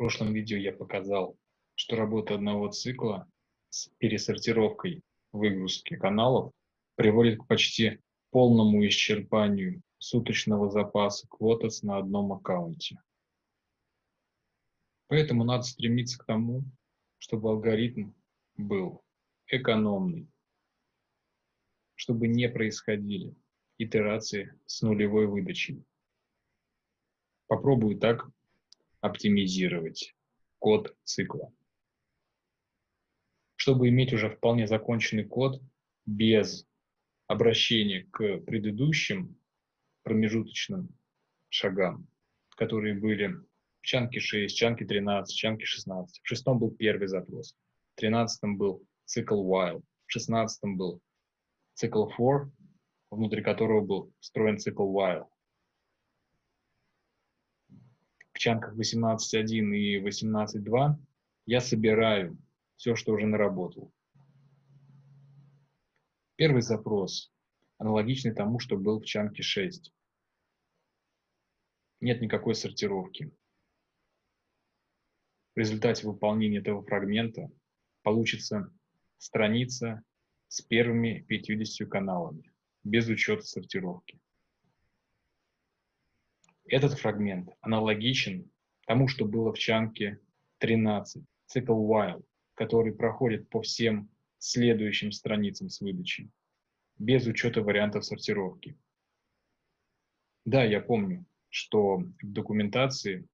прошлом видео я показал, что работа одного цикла с пересортировкой выгрузки каналов приводит к почти полному исчерпанию суточного запаса квотас на одном аккаунте. Поэтому надо стремиться к тому, чтобы алгоритм был экономный, чтобы не происходили итерации с нулевой выдачей. Попробую так оптимизировать код цикла. Чтобы иметь уже вполне законченный код без обращения к предыдущим промежуточным шагам, которые были в чанке 6, чанке 13, чанке 16. В шестом был первый запрос, в тринадцатом был цикл while, в шестнадцатом был цикл for, внутри которого был встроен цикл while. В чанках 18.1 и 18.2 я собираю все, что уже наработал. Первый запрос аналогичный тому, что был в чанке 6. Нет никакой сортировки. В результате выполнения этого фрагмента получится страница с первыми 50 каналами, без учета сортировки. Этот фрагмент аналогичен тому, что было в чанке 13, цикл while, который проходит по всем следующим страницам с выдачей, без учета вариантов сортировки. Да, я помню, что в документации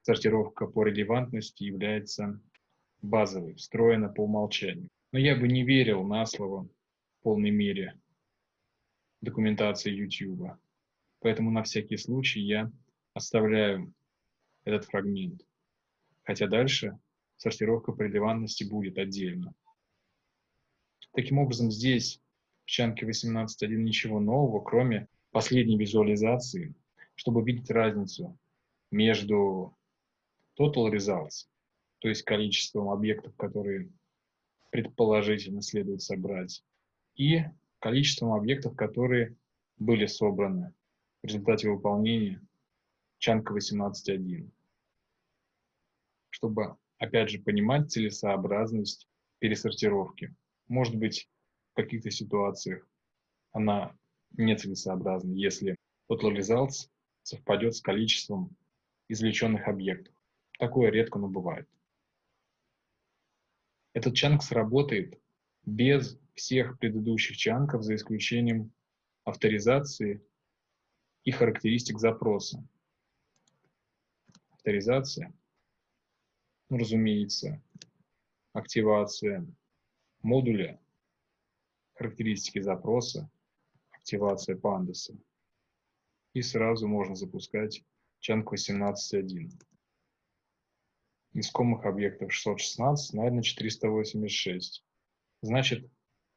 сортировка по релевантности является базовой, встроена по умолчанию. Но я бы не верил на слово в полной мере документации YouTube. Поэтому на всякий случай я оставляю этот фрагмент. Хотя дальше сортировка по будет отдельно. Таким образом, здесь в чанке 18.1 ничего нового, кроме последней визуализации, чтобы видеть разницу между total results, то есть количеством объектов, которые предположительно следует собрать, и количеством объектов, которые были собраны в результате выполнения чанка 18.1. Чтобы, опять же, понимать целесообразность пересортировки. Может быть, в каких-то ситуациях она нецелесообразна, если total results совпадет с количеством извлеченных объектов. Такое редко, но бывает. Этот чанк сработает без всех предыдущих чанков, за исключением авторизации и характеристик запроса. Авторизация, ну, разумеется, активация модуля, характеристики запроса, активация пандаса. И сразу можно запускать чанк 18.1 искомых объектов 616 найдено 486. Значит,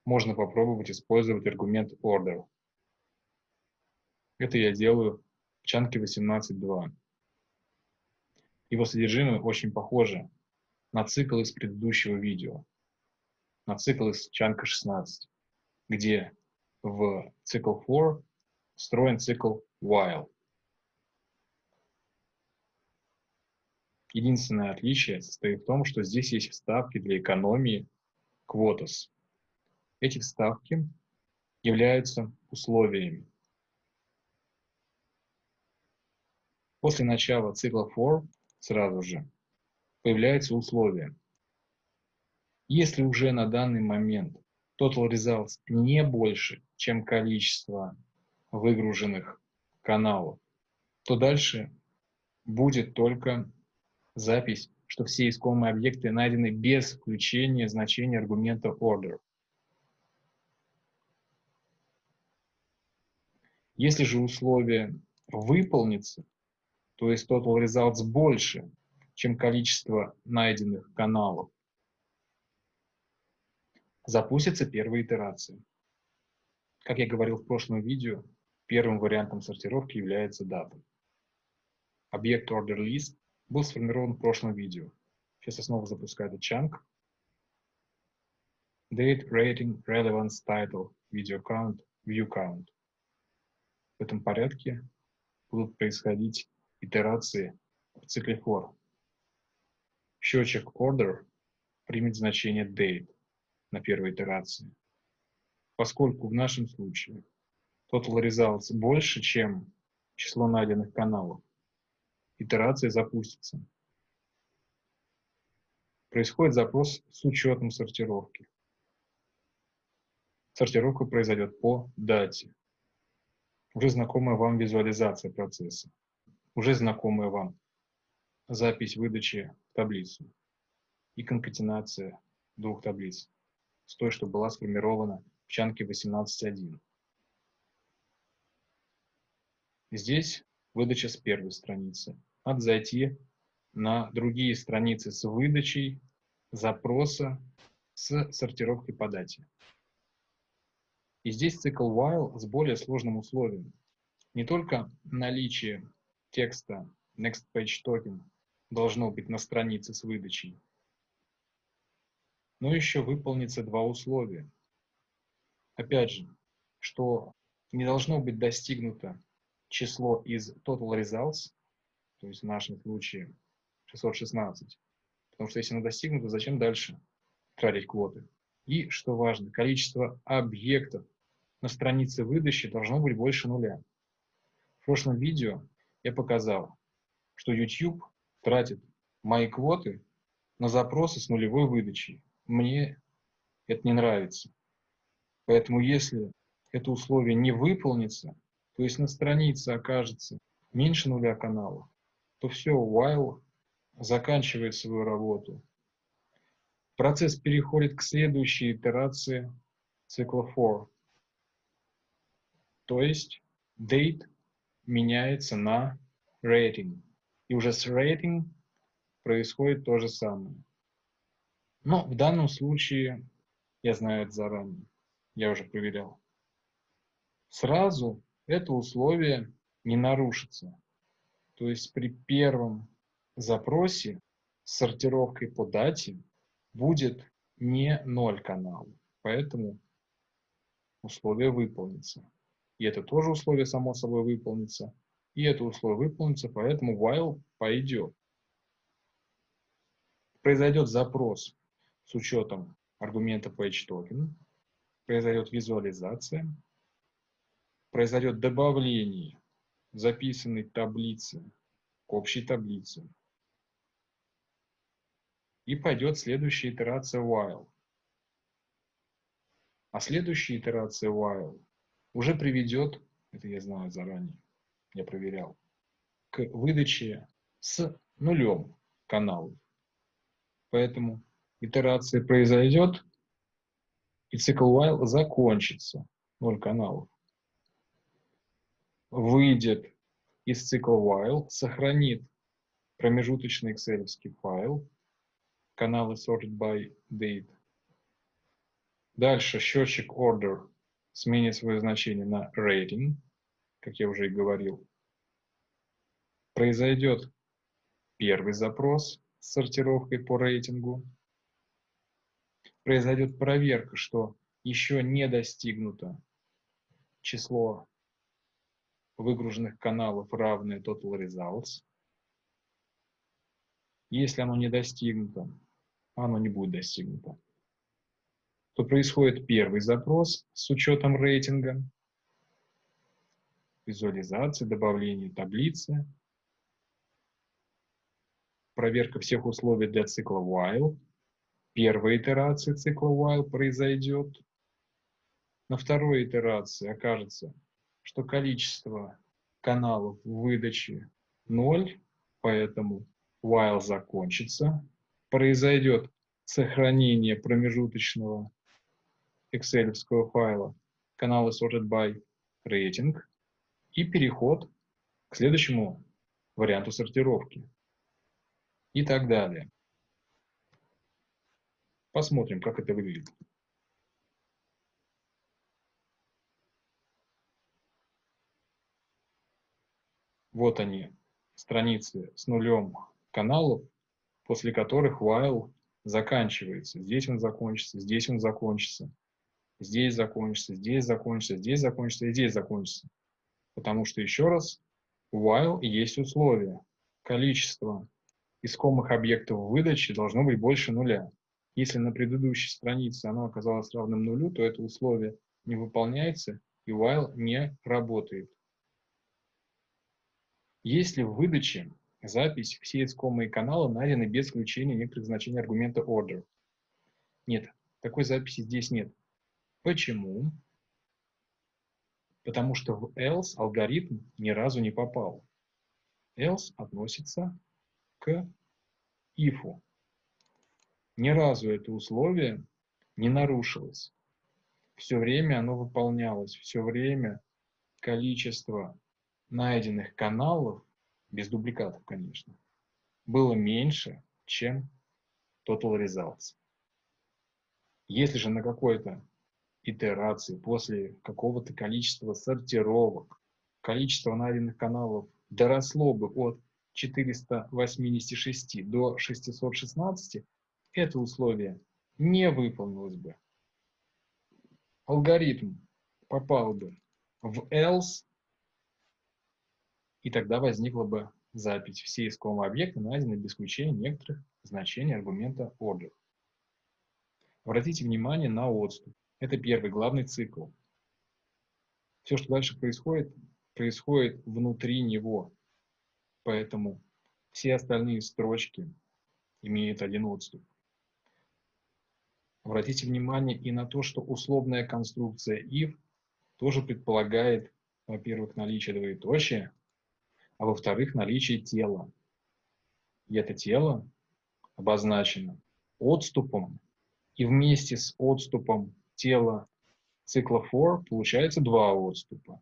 можно попробовать использовать аргумент order. Это я делаю в чанке 18.2. Его содержимое очень похоже на цикл из предыдущего видео, на цикл из чанка 16, где в цикл for встроен цикл while. Единственное отличие состоит в том, что здесь есть вставки для экономии квотос. Эти вставки являются условиями. После начала цикла for сразу же появляется условие. Если уже на данный момент total results не больше, чем количество выгруженных каналов, то дальше будет только запись, что все искомые объекты найдены без включения значения аргумента order. Если же условие выполнится, то есть total results больше, чем количество найденных каналов, запустится первая итерация. Как я говорил в прошлом видео, первым вариантом сортировки является дата. Объект order list был сформирован в прошлом видео. Сейчас я снова запускаю этот чанк. Date, rating, relevance, title, video count, view count. В этом порядке будут происходить итерации в цикле for. счетчик order примет значение date на первой итерации. Поскольку в нашем случае total results больше, чем число найденных каналов, итерация запустится. Происходит запрос с учетом сортировки. Сортировка произойдет по дате. Уже знакомая вам визуализация процесса. Уже знакомая вам запись выдачи в таблицу и конкатенация двух таблиц с той, что была сформирована в чанке 18.1. Здесь выдача с первой страницы. Надо зайти на другие страницы с выдачей запроса с сортировкой по дате. И здесь цикл while с более сложным условием. Не только наличие текста next page token должно быть на странице с выдачей. Но еще выполнится два условия. Опять же, что не должно быть достигнуто число из total results, то есть в нашем случае 616, потому что если оно достигнуто, зачем дальше тратить квоты? И, что важно, количество объектов на странице выдачи должно быть больше нуля. В прошлом видео я показал, что YouTube тратит мои квоты на запросы с нулевой выдачей. Мне это не нравится. Поэтому если это условие не выполнится, то есть на странице окажется меньше нуля каналов, то все, while заканчивает свою работу. Процесс переходит к следующей итерации цикла for. То есть date меняется на rating. И уже с rating происходит то же самое. Но в данном случае, я знаю это заранее, я уже проверял, сразу это условие не нарушится. То есть при первом запросе с сортировкой по дате будет не 0 каналов, поэтому условие выполнится. И это тоже условие само собой выполнится. И это условие выполнится, поэтому while пойдет произойдет запрос с учетом аргумента PageToken, произойдет визуализация, произойдет добавление записанной таблицы к общей таблице. И пойдет следующая итерация while. А следующая итерация while уже приведет, это я знаю заранее, я проверял, к выдаче с нулем каналов. Поэтому итерация произойдет, и цикл while закончится. Ноль каналов. Выйдет из цикла while, сохранит промежуточный excel файл, каналы sorted by date. Дальше счетчик order сменит свое значение на rating, как я уже и говорил. Произойдет первый запрос, с сортировкой по рейтингу. Произойдет проверка, что еще не достигнуто число выгруженных каналов равное total results. Если оно не достигнуто, оно не будет достигнуто, то происходит первый запрос с учетом рейтинга, визуализация, добавление таблицы, проверка всех условий для цикла while. Первая итерация цикла while произойдет. На второй итерации окажется, что количество каналов выдачи 0, поэтому while закончится. Произойдет сохранение промежуточного excel файла каналы sorted by rating и переход к следующему варианту сортировки и так далее. Посмотрим, как это выглядит. Вот они, страницы с нулем каналов, после которых while заканчивается. Здесь он закончится, здесь он закончится, здесь закончится, здесь закончится, здесь закончится здесь закончится. Потому что, еще раз, while есть условие. Количество искомых объектов выдачи должно быть больше нуля. Если на предыдущей странице оно оказалось равным нулю, то это условие не выполняется и while не работает. Если в выдаче запись все искомые каналы найдены без включения некоторых значений аргумента order? Нет, такой записи здесь нет. Почему? Потому что в else алгоритм ни разу не попал. Else относится к if. Ни разу это условие не нарушилось. Все время оно выполнялось, все время количество найденных каналов, без дубликатов, конечно, было меньше, чем total results. Если же на какой-то итерации после какого-то количества сортировок количество найденных каналов доросло бы от 486 до 616, это условие не выполнилось бы. Алгоритм попал бы в else, и тогда возникла бы запись. Все искомые объекты найдены без исключения некоторых значений аргумента order. Обратите внимание на отступ. Это первый главный цикл. Все, что дальше происходит, происходит внутри него. Поэтому все остальные строчки имеют один отступ. Обратите внимание и на то, что условная конструкция if тоже предполагает, во-первых, наличие двоеточия, а во-вторых, наличие тела. И это тело обозначено отступом, и вместе с отступом тела цикла for получается два отступа.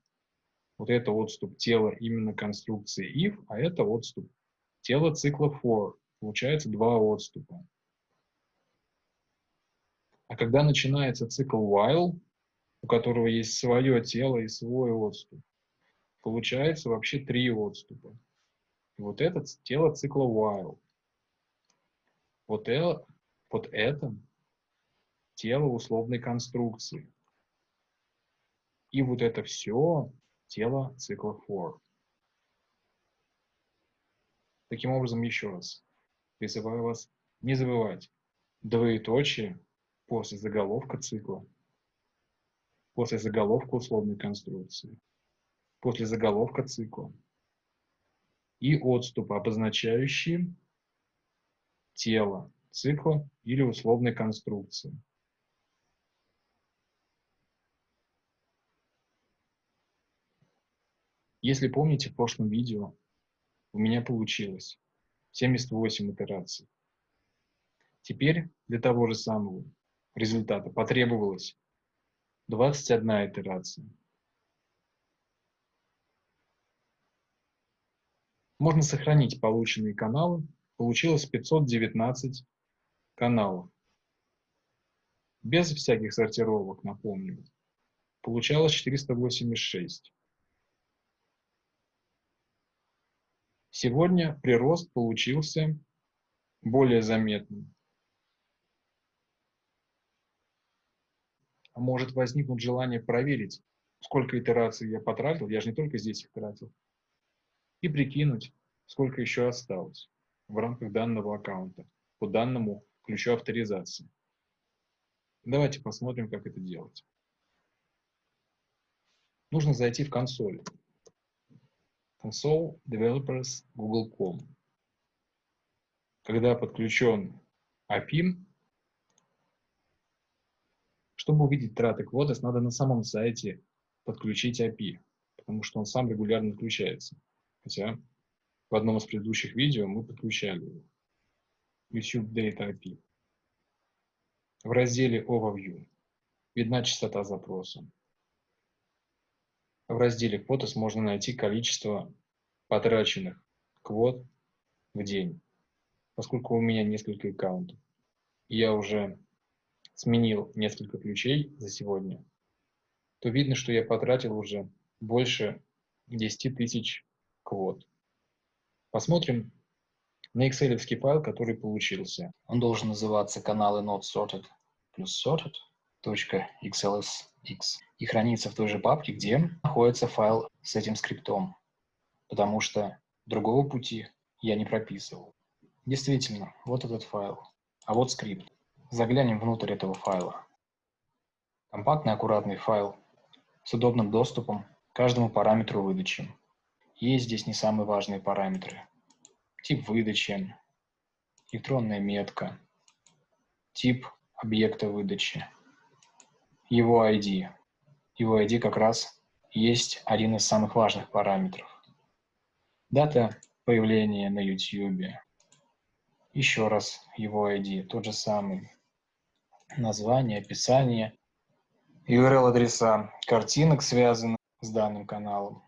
Вот это отступ тела именно конструкции if, а это отступ тела цикла for. Получается два отступа. А когда начинается цикл while, у которого есть свое тело и свой отступ, получается вообще три отступа. И вот это тело цикла while. Вот это, вот это тело условной конструкции. И вот это все тело цикла for. Таким образом, еще раз, призываю вас не забывать двоеточие после заголовка цикла, после заголовка условной конструкции, после заголовка цикла и отступы, обозначающие тело цикла или условной конструкции. Если помните, в прошлом видео у меня получилось 78 итераций. Теперь для того же самого результата потребовалось 21 итерация. Можно сохранить полученные каналы. Получилось 519 каналов. Без всяких сортировок, напомню. Получалось 486. Сегодня прирост получился более заметным. А может возникнуть желание проверить, сколько итераций я потратил, я же не только здесь их тратил, и прикинуть, сколько еще осталось в рамках данного аккаунта по данному ключу авторизации. Давайте посмотрим, как это делать. Нужно зайти в консоль. Console Developers Google.com. Когда подключен API, чтобы увидеть траты Quotas, надо на самом сайте подключить API, потому что он сам регулярно включается. Хотя в одном из предыдущих видео мы подключали его. YouTube Data API. В разделе Overview видна частота запроса. Разделе Quotas можно найти количество потраченных квот в день. Поскольку у меня несколько аккаунтов, я уже сменил несколько ключей за сегодня, то видно, что я потратил уже больше 10 тысяч квот. Посмотрим на excel файл, который получился. Он должен называться каналы not sorted плюс sorted .xlsx и хранится в той же папке, где находится файл с этим скриптом, потому что другого пути я не прописывал. Действительно, вот этот файл. А вот скрипт. Заглянем внутрь этого файла. Компактный аккуратный файл с удобным доступом к каждому параметру выдачи. Есть здесь не самые важные параметры. Тип выдачи, электронная метка, тип объекта выдачи, его ID. Его ID как раз есть один из самых важных параметров. Дата появления на YouTube. Еще раз его ID, тот же самый. Название, описание, URL-адреса картинок, связанных с данным каналом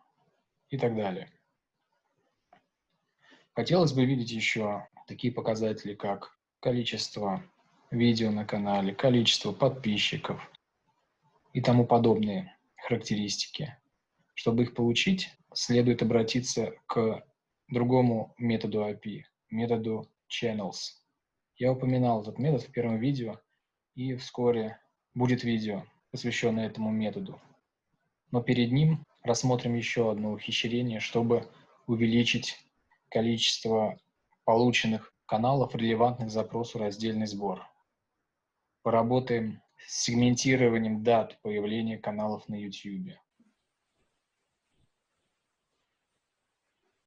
и так далее. Хотелось бы видеть еще такие показатели, как количество видео на канале, количество подписчиков и тому подобные характеристики. Чтобы их получить, следует обратиться к другому методу API, методу channels. Я упоминал этот метод в первом видео, и вскоре будет видео, посвященное этому методу. Но перед ним рассмотрим еще одно ухищрение, чтобы увеличить количество полученных каналов, релевантных запросу раздельный сбор. Поработаем сегментированием дат появления каналов на YouTube.